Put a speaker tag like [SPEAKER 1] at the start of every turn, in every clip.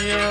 [SPEAKER 1] here.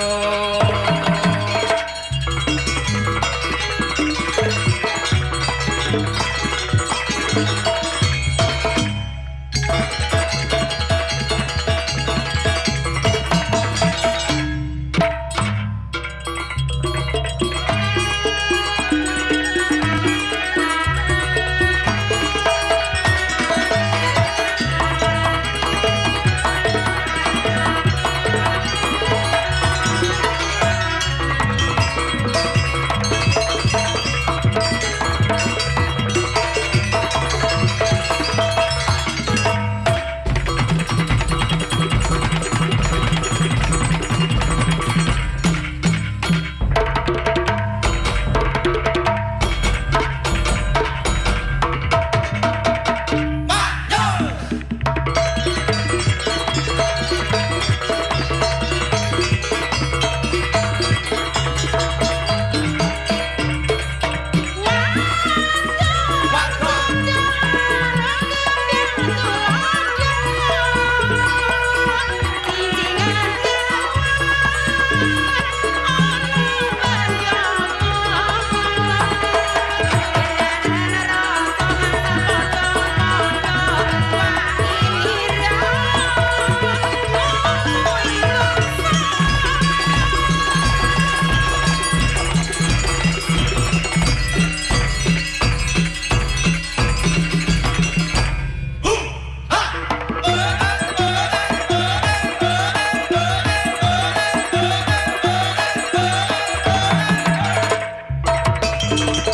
[SPEAKER 2] thank you